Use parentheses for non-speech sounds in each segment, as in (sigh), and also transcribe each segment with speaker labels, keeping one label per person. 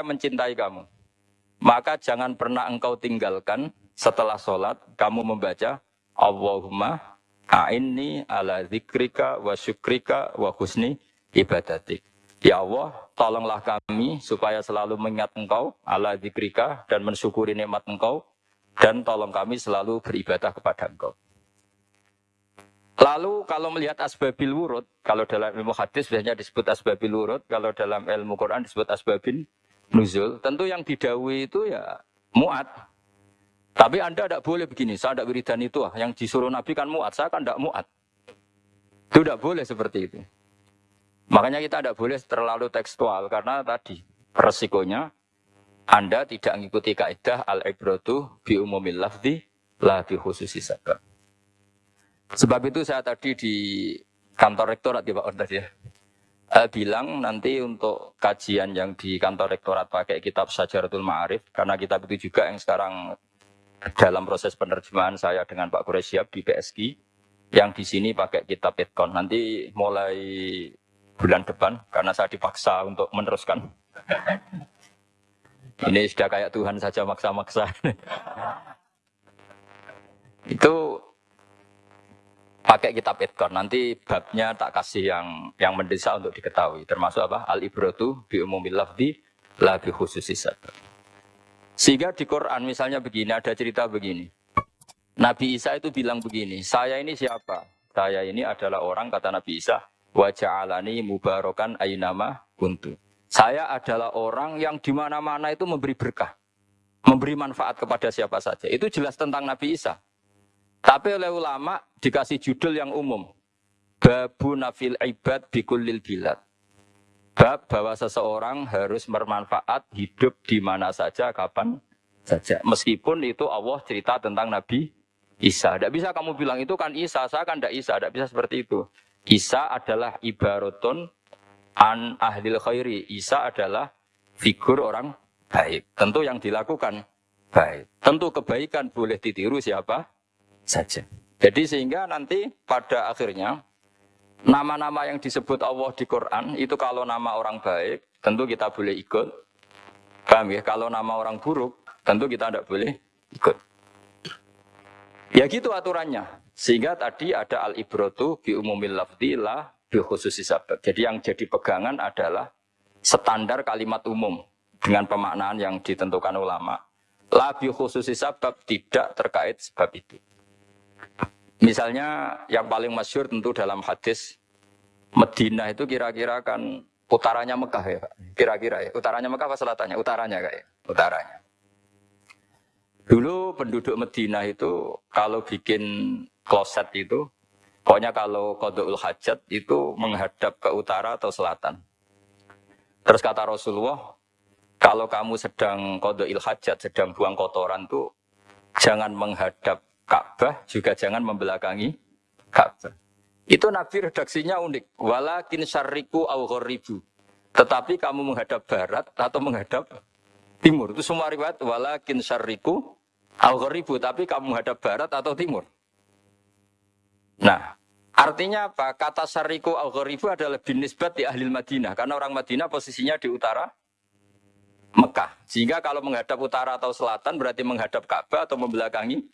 Speaker 1: saya mencintai kamu. Maka jangan pernah engkau tinggalkan setelah sholat kamu membaca Allahumma a'inni ala zikrika wa syukrika wa husni ibadatik. Ya Allah, tolonglah kami supaya selalu mengingat engkau ala zikrika dan mensyukuri nikmat engkau dan tolong kami selalu beribadah kepada engkau. Lalu kalau melihat asbabil wurud, kalau dalam ilmu hadis biasanya disebut asbabil wurud, kalau dalam ilmu Quran disebut asbabin nuzul, tentu yang didawi itu ya muat. Tapi Anda tidak boleh begini, saya tidak wiridan itu, ah. yang disuruh Nabi kan muat, saya kan tidak muat. Itu tidak boleh seperti itu. Makanya kita tidak boleh terlalu tekstual, karena tadi resikonya Anda tidak mengikuti kaidah al-ibratu bi umumil lafzi la bi khususi. Sebab itu saya tadi di kantor rektorat ya Pak Ordas ya. Uh, bilang nanti untuk kajian yang di kantor rektorat pakai kitab Sajaratul Ma'arif karena kitab itu juga yang sekarang dalam proses penerjemahan saya dengan Pak Quraisyab di PSG yang di sini pakai kitab Etkon. Nanti mulai bulan depan karena saya dipaksa untuk meneruskan. Ini sudah kayak Tuhan saja maksa-maksa. (laughs) itu pakai kitab Edgar. Nanti babnya tak kasih yang yang mendesak untuk diketahui. Termasuk apa? Al ibratu bi umumil lafzi la bi. Sehingga di Quran misalnya begini, ada cerita begini. Nabi Isa itu bilang begini, saya ini siapa? Saya ini adalah orang, kata Nabi Isa, waja'alani mubarokan ayinama kuntu. Saya adalah orang yang di mana-mana itu memberi berkah. Memberi manfaat kepada siapa saja. Itu jelas tentang Nabi Isa. Tapi oleh ulama dikasih judul yang umum. Babu nafil ibad bikulil bilad. Bab bahwa seseorang harus bermanfaat hidup di mana saja, kapan saja. Meskipun itu Allah cerita tentang Nabi Isa. Tidak bisa kamu bilang itu kan Isa, saya kan tidak Isa. Tidak bisa seperti itu. Isa adalah ibaratun an ahlil khairi. Isa adalah figur orang baik. Tentu yang dilakukan baik. Tentu kebaikan boleh ditiru siapa? Saja. Jadi sehingga nanti pada akhirnya nama-nama yang disebut Allah di Quran itu kalau nama orang baik tentu kita boleh ikut. Paham ya? Kalau nama orang buruk tentu kita tidak boleh ikut. Ya gitu aturannya. Sehingga tadi ada al-ibrotu bi umumil lafzi la bi khususi sabab. Jadi yang jadi pegangan adalah standar kalimat umum dengan pemaknaan yang ditentukan ulama. La bi khususi sabab tidak terkait sebab itu. Misalnya yang paling masyur tentu dalam hadis Medina itu kira-kira kan utaranya Mekah ya Pak. Kira-kira ya. Utaranya Mekah apa selatannya? Utaranya kayak. Utaranya. Dulu penduduk Medina itu kalau bikin kloset itu, pokoknya kalau kodokul hajat itu menghadap ke utara atau selatan. Terus kata Rasulullah, kalau kamu sedang kodokil hajat, sedang buang kotoran tuh jangan menghadap Ka'bah juga jangan membelakangi Ka'bah. Itu Nabi redaksinya unik. Walakin syariku au ghoribu. Tetapi kamu menghadap barat atau menghadap timur. Itu semua riwayat. Walakin syariku au ghoribu. Tapi kamu menghadap barat atau timur. Nah, artinya apa? Kata syariku au ghoribu adalah binisbat di ahli Madinah. Karena orang Madinah posisinya di utara Mekah. Sehingga kalau menghadap utara atau selatan berarti menghadap Ka'bah atau membelakangi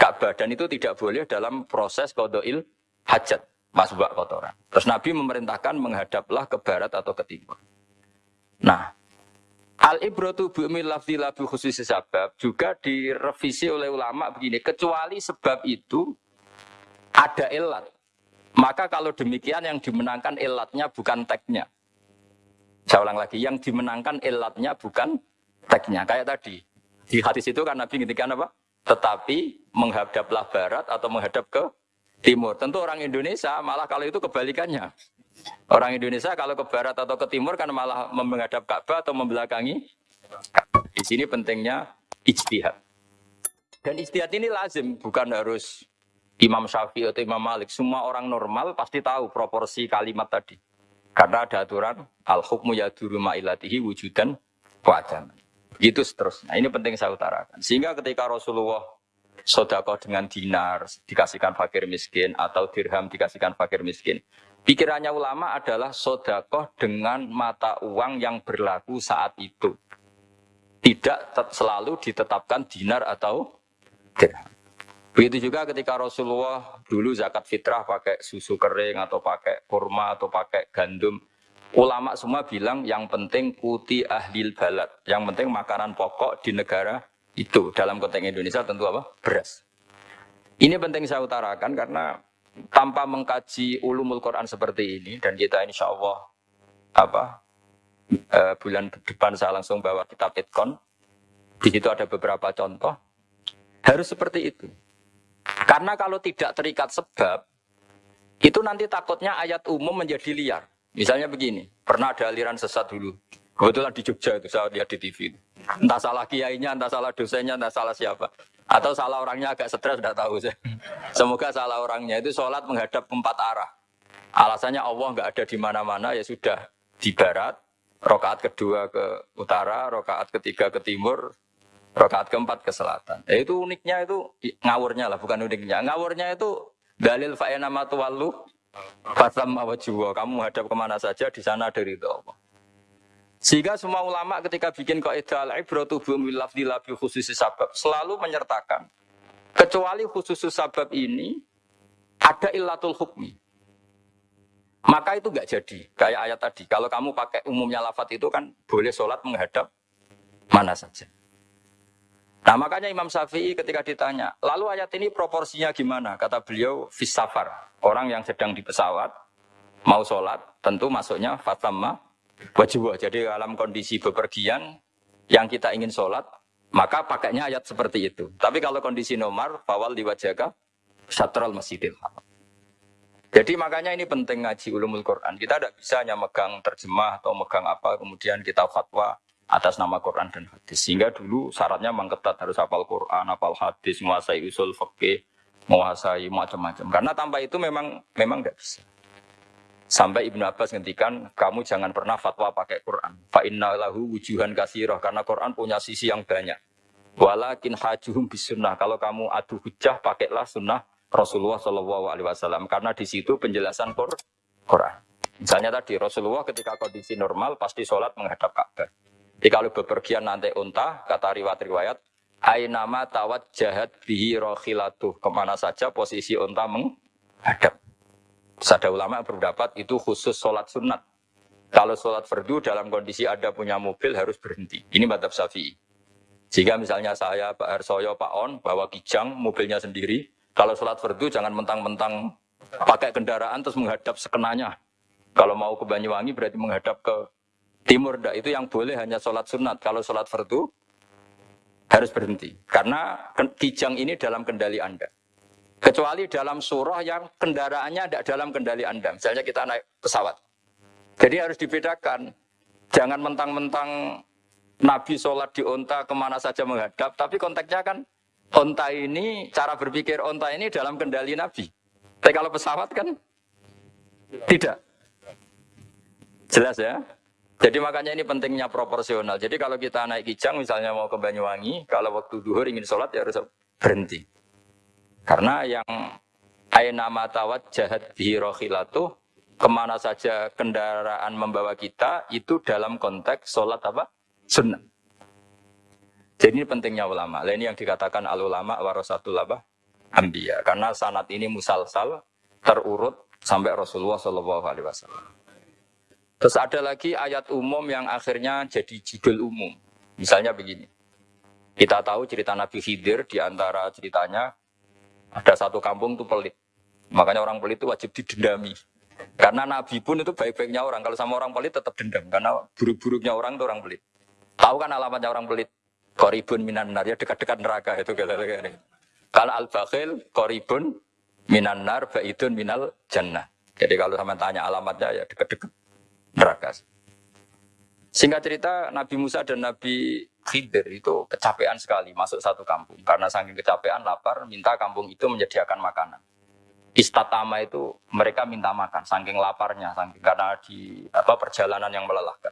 Speaker 1: Ka'bah dan itu tidak boleh dalam proses kodoil hajat masbak kotoran. Terus Nabi memerintahkan menghadaplah ke barat atau ke timur. Nah, al ibratu bu'mi lafzi labu khusus sebab juga direvisi oleh ulama begini, kecuali sebab itu ada elat. Maka kalau demikian yang dimenangkan elatnya bukan teknya. Saya ulang lagi, yang dimenangkan elatnya bukan teknya. Kayak tadi. Di hadis itu kan Nabi ngintikan apa? Tetapi menghadaplah barat atau menghadap ke timur. Tentu orang Indonesia malah kalau itu kebalikannya. Orang Indonesia kalau ke barat atau ke timur kan malah menghadap Ka'bah atau membelakangi. Di sini pentingnya ijtihad. Dan ijtihad ini lazim, bukan harus Imam Syafi'i atau Imam Malik. Semua orang normal pasti tahu proporsi kalimat tadi. Karena ada aturan al-hukmu yaduru ma'ilatihi wujudan wa'adan. Itu seterusnya. Ini penting saya utarakan. Sehingga ketika Rasulullah sodakoh dengan dinar dikasihkan fakir miskin atau dirham dikasihkan fakir miskin. Pikirannya ulama adalah sodakoh dengan mata uang yang berlaku saat itu. tidak selalu ditetapkan dinar atau dirham. Begitu juga ketika Rasulullah dulu zakat fitrah pakai susu kering atau pakai kurma atau pakai gandum. Ulama semua bilang yang penting kuti ahlil balad. Yang penting makanan pokok di negara itu. Dalam konteks Indonesia tentu apa? Beras. Ini penting saya utarakan karena tanpa mengkaji ulumul Quran seperti ini dan kita insya Allah apa uh, bulan depan saya langsung bawa kitab Itkon. Di situ ada beberapa contoh. Harus seperti itu. Karena kalau tidak terikat sebab, itu nanti takutnya ayat umum menjadi liar. Misalnya begini, pernah ada aliran sesat dulu. Kebetulan di Jogja itu saya lihat di TV. Entah salah kiainya, entah salah dosennya, entah salah siapa. Atau salah orangnya agak stres, tidak tahu saya. (laughs) Semoga salah orangnya itu sholat menghadap empat arah. Alasannya Allah nggak ada di mana-mana, ya sudah di barat, rokaat kedua ke utara, rokaat ketiga ke timur, Rakaat keempat ke selatan. Ya, itu uniknya itu ngawurnya lah, bukan uniknya. Ngawurnya itu dalil fa'ena matuwalu fasam wajwa. Kamu hadap ke mana saja di sana dari itu Allah. Sehingga semua ulama ketika bikin kaidah al-ibratu bi lafdhi labi khusus sabab selalu menyertakan kecuali khusus sabab ini ada illatul hukmi. Maka itu enggak jadi. Kayak ayat tadi. Kalau kamu pakai umumnya lafat itu kan boleh sholat menghadap mana saja. Nah makanya Imam Syafi'i ketika ditanya, lalu ayat ini proporsinya gimana? Kata beliau, fisafar, orang yang sedang di pesawat, mau sholat, tentu masuknya fatamma wajibah. Jadi dalam kondisi bepergian, yang kita ingin sholat, maka pakainya ayat seperti itu. Tapi kalau kondisi nomor, fawal diwajaga, syatral masjidil Jadi makanya ini penting ngaji ulumul Quran. Kita tidak bisa hanya megang terjemah atau megang apa, kemudian kita fatwa atas nama Quran dan hadis. Sehingga dulu syaratnya memang ketat harus hafal Quran, hafal hadis, menguasai usul fikih, menguasai macam-macam. Karena tanpa itu memang memang tidak bisa. Sampai Ibnu Abbas ngendikan, kamu jangan pernah fatwa pakai Quran. Fa inna lahu wujuhan kasiroh. Karena Quran punya sisi yang banyak. Walakin hajuhum bisunnah. Kalau kamu adu hujah, pakailah sunnah Rasulullah Shallallahu Alaihi Wasallam. Karena di situ penjelasan Quran. Misalnya tadi Rasulullah ketika kondisi normal pasti sholat menghadap Ka'bah. Jadi kalau bepergian nanti unta, kata riwayat-riwayat, Ainama tawat jahat bihi rohilatuh. Ke mana saja posisi unta menghadap. Sada ulama berpendapat itu khusus sholat sunat. Kalau sholat fardu dalam kondisi ada punya mobil harus berhenti. Ini madhab syafi'i. Jika misalnya saya, Pak Harsoyo, Pak On, bawa kijang, mobilnya sendiri. Kalau sholat fardu jangan mentang-mentang pakai kendaraan terus menghadap sekenanya. Kalau mau ke Banyuwangi berarti menghadap ke Timur dak itu yang boleh hanya sholat sunat. Kalau sholat fardu harus berhenti. Karena kijang ini dalam kendali Anda. Kecuali dalam surah yang kendaraannya tidak dalam kendali Anda. Misalnya kita naik pesawat. Jadi harus dibedakan. Jangan mentang-mentang Nabi sholat di onta ke mana saja menghadap. Tapi konteksnya kan onta ini, cara berpikir onta ini dalam kendali Nabi. Tapi kalau pesawat kan tidak. Jelas ya? Jadi makanya ini pentingnya proporsional. Jadi kalau kita naik kijang misalnya mau ke Banyuwangi, kalau waktu duhur ingin sholat ya harus berhenti. Karena yang aina matawat jahat bihirohilatu, ke mana saja kendaraan membawa kita, itu dalam konteks sholat apa? Sunnah. Jadi ini pentingnya ulama. Ini yang dikatakan al ulama warasatul apa? Ambiya. Karena sanat ini musalsal, terurut sampai Rasulullah Shallallahu Alaihi Wasallam. Terus ada lagi ayat umum yang akhirnya jadi judul umum. Misalnya begini. Kita tahu cerita Nabi Khidir di antara ceritanya ada satu kampung itu pelit. Makanya orang pelit itu wajib didendami. Karena Nabi pun itu baik-baiknya orang. Kalau sama orang pelit tetap dendam. Karena buruk-buruknya orang itu orang pelit. Tahu kan alamatnya orang pelit? Koribun minan nar, ya dekat-dekat neraka itu. Kalau al-bakhil, koribun minan nar, ba'idun minal jannah. Jadi kalau sama tanya alamatnya ya dekat-dekat neraka. Singkat cerita Nabi Musa dan Nabi Khidir itu kecapean sekali masuk satu kampung. Karena saking kecapean, lapar, minta kampung itu menyediakan makanan. Istatama itu mereka minta makan, saking laparnya, saking karena di apa perjalanan yang melelahkan.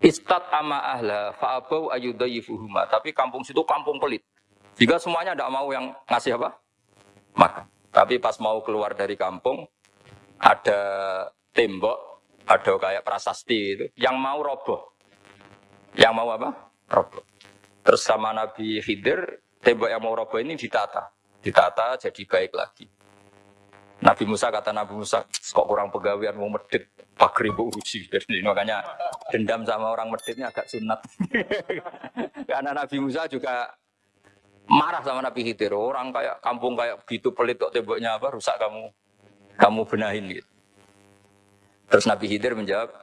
Speaker 1: Istat ama ahla fa'abau ayudayifuhuma. Tapi kampung situ kampung pelit. Jika semuanya tidak mau yang ngasih apa? Makan. Tapi pas mau keluar dari kampung, ada tembok ada kayak prasasti itu yang mau roboh. yang mau apa? Roboh. Terus sama Nabi Khidir, tembok yang mau roboh ini ditata. Ditata jadi baik lagi. Nabi Musa kata Nabi Musa, kok kurang pegawaian mau medit, pagri bu uji. (laughs) Jadi makanya dendam sama orang meditnya agak sunat. (laughs) Karena Nabi Musa juga marah sama Nabi Khidir. Orang kayak kampung kayak gitu pelit kok temboknya apa rusak kamu kamu benahin gitu. Terus Nabi Khidir menjawab,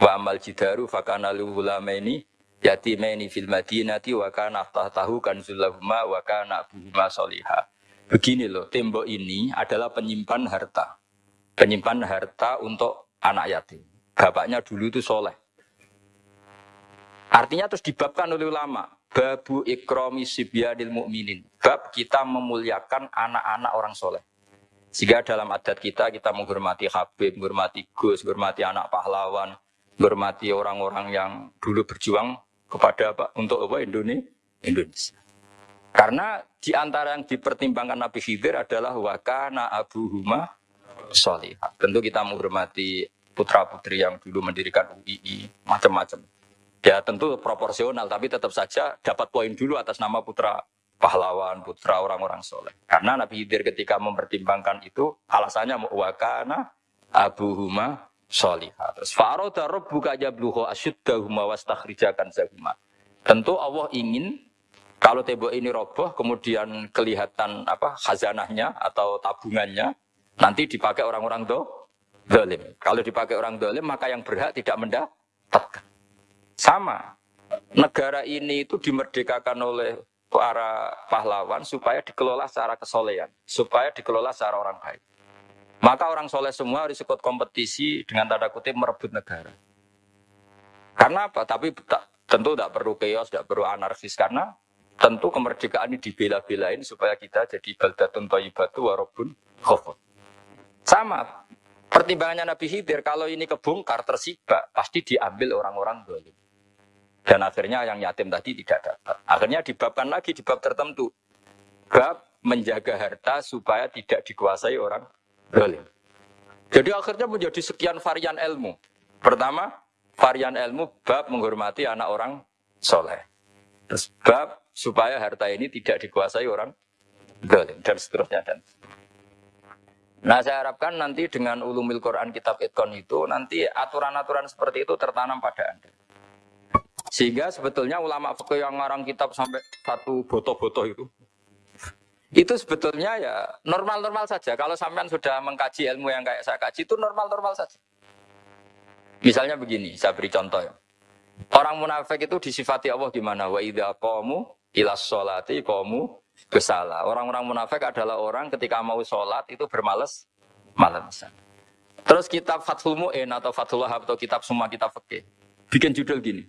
Speaker 1: wa amal jidaru fakana luhulamaini yatimaini fil madinati wa kana tahtahu kanzulahuma wa kana abuhuma solihah. Begini loh, tembok ini adalah penyimpan harta. Penyimpan harta untuk anak yatim. Bapaknya dulu itu soleh. Artinya terus dibabkan oleh ulama. Babu ikromi sibyanil mu'minin. Bab kita memuliakan anak-anak orang soleh. Sehingga dalam adat kita, kita menghormati Habib, menghormati Gus, menghormati anak pahlawan, menghormati orang-orang yang dulu berjuang kepada apa? Untuk apa? Indonesia. Karena di antara yang dipertimbangkan Nabi Khidir adalah wakana Abu Huma solih. Tentu kita menghormati putra-putri yang dulu mendirikan UII, macam-macam. Ya tentu proporsional, tapi tetap saja dapat poin dulu atas nama putra pahlawan, putra orang-orang soleh. Karena Nabi Khidir ketika mempertimbangkan itu, alasannya wakana Abu Huma solihah. Terus Faroda buka jabluho asyuddahuma wastakhrijakan zahuma. Tentu Allah ingin kalau tembok ini roboh, kemudian kelihatan apa khazanahnya atau tabungannya, nanti dipakai orang-orang do, dolim. Kalau dipakai orang dolim, maka yang berhak tidak mendapatkan. Sama, negara ini itu dimerdekakan oleh para pahlawan supaya dikelola secara kesolehan, supaya dikelola secara orang baik. Maka orang soleh semua harus ikut kompetisi dengan tanda kutip merebut negara. Karena apa? Tapi tentu tidak perlu chaos, tidak perlu anarkis. Karena Tentu kemerdekaan ini dibela-belain supaya kita jadi baldatun toyibatu warobun khofun. Sama, pertimbangannya Nabi Khidir, kalau ini kebongkar, tersibak, pasti diambil orang-orang dolim. Dan akhirnya yang yatim tadi tidak dapat. Akhirnya dibabkan lagi di bab tertentu. Bab menjaga harta supaya tidak dikuasai orang dolim. Jadi akhirnya menjadi sekian varian ilmu. Pertama, varian ilmu bab menghormati anak orang soleh. Terus bab supaya harta ini tidak dikuasai orang zalim dan seterusnya dan Nah saya harapkan nanti dengan ulumil Quran kitab Itkon itu nanti aturan-aturan seperti itu tertanam pada Anda. Sehingga sebetulnya ulama fikih yang ngarang kitab sampai satu boto-boto itu itu sebetulnya ya normal-normal saja. Kalau sampean sudah mengkaji ilmu yang kayak saya kaji itu normal-normal saja. Misalnya begini, saya beri contoh ya. Orang munafik itu disifati Allah gimana? Wa idza qamu ilas sholati kamu kesala. Orang-orang munafik adalah orang ketika mau sholat itu bermales malas. Terus kitab Fathul Mu'in atau Fathul atau kitab semua kitab fikih bikin judul gini.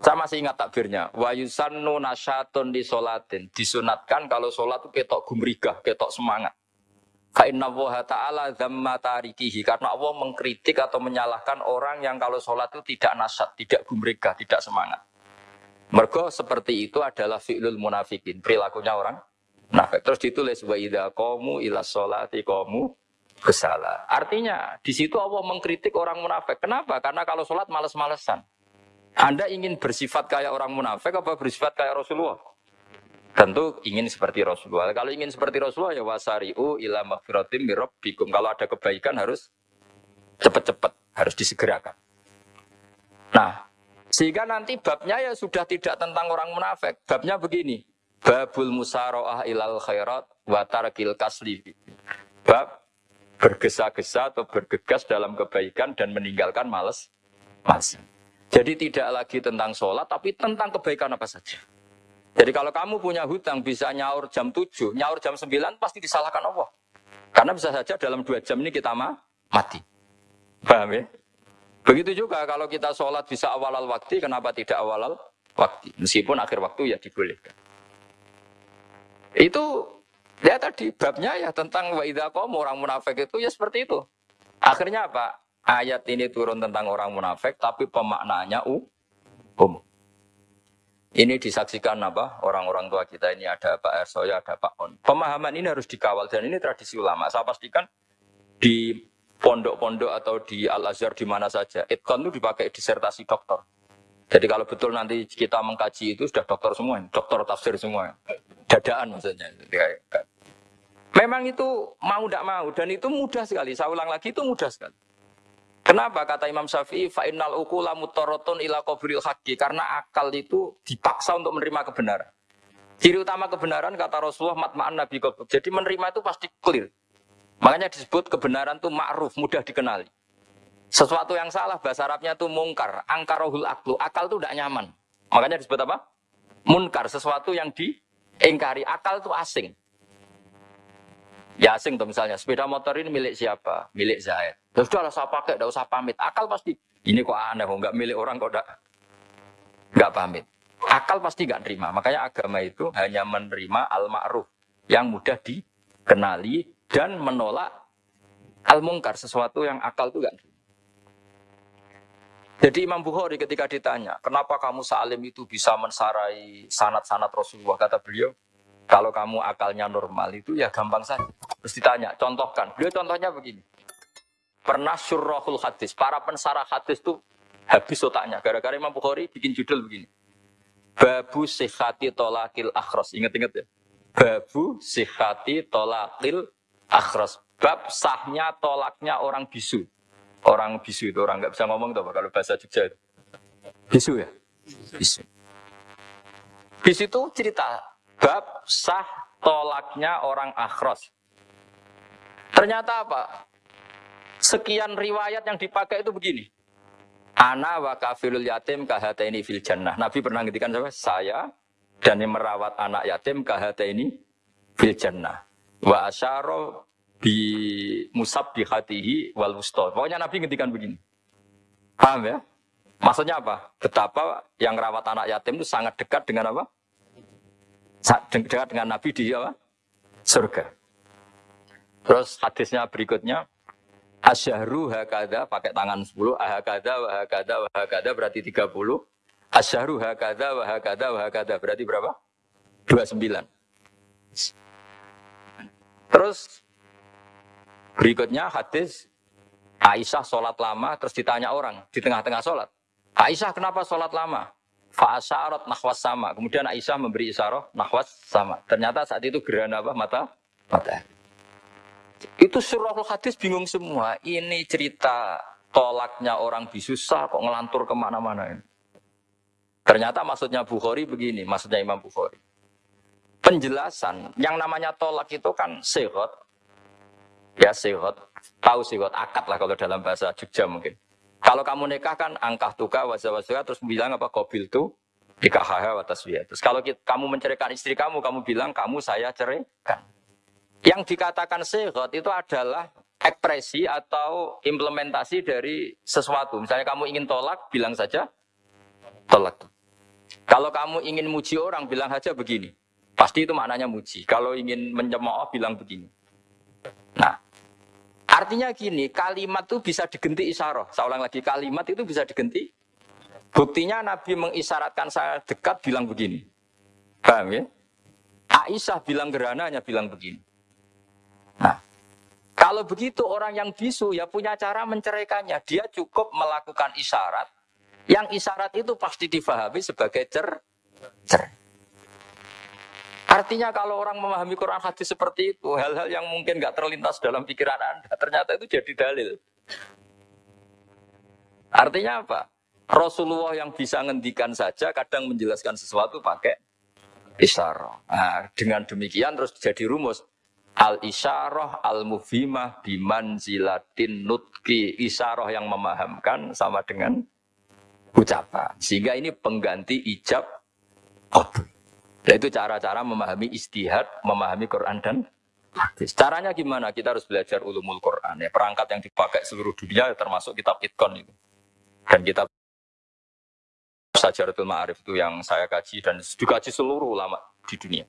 Speaker 1: Saya masih ingat takbirnya. Wa yusannu nasyatun di sholatin. Disunatkan kalau sholat itu ketok gumrigah, ketok semangat. Fa inna ta'ala dhamma tarikihi. Karena Allah mengkritik atau menyalahkan orang yang kalau sholat itu tidak nasyat, tidak gumrigah, tidak semangat. Mergo seperti itu adalah fi'lul munafikin, perilakunya orang munafik. Terus ditulis wa idza qamu ila sholati qamu kesala. Artinya di situ Allah mengkritik orang munafik. Kenapa? Karena kalau sholat males-malesan. Anda ingin bersifat kayak orang munafik apa bersifat kayak Rasulullah? Tentu ingin seperti Rasulullah. Kalau ingin seperti Rasulullah ya wasari'u ila maghfiratim mirabbikum. Kalau ada kebaikan harus cepat-cepat, harus disegerakan. Nah, sehingga nanti babnya ya sudah tidak tentang orang munafik. Babnya begini. Babul musaroah ilal khairat wa tarkil kasli. Bab bergesa-gesa atau bergegas dalam kebaikan dan meninggalkan males. Males. Jadi tidak lagi tentang sholat, tapi tentang kebaikan apa saja. Jadi kalau kamu punya hutang bisa nyaur jam 7, nyaur jam 9 pasti disalahkan Allah. Karena bisa saja dalam dua jam ini kita mati. Paham ya? Begitu juga kalau kita sholat bisa awal al waktu, kenapa tidak awal al waktu? Meskipun akhir waktu ya dibolehkan. Itu ya tadi babnya ya tentang wa kaum orang munafik itu ya seperti itu. Akhirnya apa? Ayat ini turun tentang orang munafik tapi pemaknaannya umum. Ini disaksikan apa? Orang-orang tua kita ini ada Pak Ersoya, ada Pak On. Pemahaman ini harus dikawal dan ini tradisi ulama. Saya pastikan di pondok-pondok atau di Al Azhar di mana saja, itkon itu dipakai disertasi dokter. Jadi kalau betul nanti kita mengkaji itu sudah dokter semua, dokter tafsir semua, dadaan maksudnya. Memang itu mau tidak mau dan itu mudah sekali. Saya ulang lagi itu mudah sekali. Kenapa kata Imam Syafi'i fa'innal ukula mutorotun ila qabril haqqi karena akal itu dipaksa untuk menerima kebenaran. Ciri utama kebenaran kata Rasulullah matma'an Nabi. Jadi menerima itu pasti clear. Makanya disebut kebenaran itu ma'ruf, mudah dikenali. Sesuatu yang salah bahasa Arabnya itu mungkar, angkarohul aklu. Akal itu tidak nyaman. Makanya disebut apa? Munkar, sesuatu yang diingkari. Akal itu asing. Ya asing tuh misalnya, sepeda motor ini milik siapa? Milik Zaid. Ya sudah lah saya pakai, tidak usah pamit. Akal pasti, ini kok aneh, kok nggak milik orang kok nggak pamit. Akal pasti nggak terima. Makanya agama itu hanya menerima al-ma'ruf yang mudah dikenali dan menolak al-mungkar, sesuatu yang akal itu nggak terima. Jadi Imam Bukhari ketika ditanya, kenapa kamu salim itu bisa mensarai sanat-sanat Rasulullah? Kata beliau, kalau kamu akalnya normal itu ya gampang saja. Terus ditanya, contohkan. Beliau contohnya begini. Pernah surahul hadis, para pensarah hadis itu habis otaknya. Gara-gara Imam Bukhari bikin judul begini. Babu sihati tolakil akhros. Ingat-ingat ya. Babu sihati tolakil akhros. Bab sahnya tolaknya orang bisu. Orang bisu itu orang nggak bisa ngomong tuh kalau bahasa Jogja itu. Bisu ya? Bisu. Bisu itu cerita bab sah tolaknya orang akhros. Ternyata apa? Sekian riwayat yang dipakai itu begini. Ana wa kafilul yatim kahata ini fil jannah. Nabi pernah ngetikan sama saya dan yang merawat anak yatim kahata ini fil jannah. Wa asyaro di musab di hatihi wal wusto. Pokoknya Nabi ngendikan begini. Paham ya? Maksudnya apa? Betapa yang rawat anak yatim itu sangat dekat dengan apa? Dekat dengan Nabi di apa? Surga. Terus hadisnya berikutnya Asyahru hakada pakai tangan 10, ahakada, wahakada, wahakada berarti 30. Asyahru hakada, wahakada, wahakada berarti berapa? 29. Terus Berikutnya hadis Aisyah sholat lama terus ditanya orang di tengah-tengah sholat. Aisyah kenapa sholat lama? Fa'asyarat nahwas sama. Kemudian Aisyah memberi isyarat nahwas sama. Ternyata saat itu gerhana apa? Mata? Mata. Itu surahul hadis bingung semua. Ini cerita tolaknya orang bisusah kok ngelantur ke mana-mana ini. Ternyata maksudnya Bukhari begini, maksudnya Imam Bukhari. Penjelasan yang namanya tolak itu kan sehat, ya sihot, tahu sihot, akad lah kalau dalam bahasa Jogja mungkin. Kalau kamu nikah kan angkah tuka wazawasuka terus bilang apa kobil tuh nikah atas dia. Terus kalau kita, kamu menceraikan istri kamu, kamu bilang kamu saya ceraikan. Yang dikatakan sihot itu adalah ekspresi atau implementasi dari sesuatu. Misalnya kamu ingin tolak, bilang saja tolak. Kalau kamu ingin muji orang, bilang saja begini. Pasti itu maknanya muji. Kalau ingin menyemooh, bilang begini. Nah, artinya gini, kalimat itu bisa digenti isyarah. Saya ulang lagi, kalimat itu bisa digenti. Buktinya Nabi mengisyaratkan saya dekat bilang begini. Paham ya? Aisyah bilang gerananya bilang begini. Nah, kalau begitu orang yang bisu ya punya cara menceraikannya. Dia cukup melakukan isyarat. Yang isyarat itu pasti difahami sebagai cer cerai. Artinya kalau orang memahami Quran hadis seperti itu, hal-hal yang mungkin nggak terlintas dalam pikiran Anda, ternyata itu jadi dalil. Artinya apa? Rasulullah yang bisa ngendikan saja kadang menjelaskan sesuatu pakai isyarah. Nah, dengan demikian terus jadi rumus. Al isyarah al mufimah biman zilatin nutki. Isyarah yang memahamkan sama dengan ucapan. Sehingga ini pengganti ijab qabul. Dan itu cara-cara memahami istihad, memahami Quran dan hadis. Caranya gimana? Kita harus belajar ulumul Quran. Ya, perangkat yang dipakai seluruh dunia termasuk kitab Itkon itu. Dan kitab Sajaratul Ma'arif itu yang saya kaji dan dikaji seluruh ulama di dunia.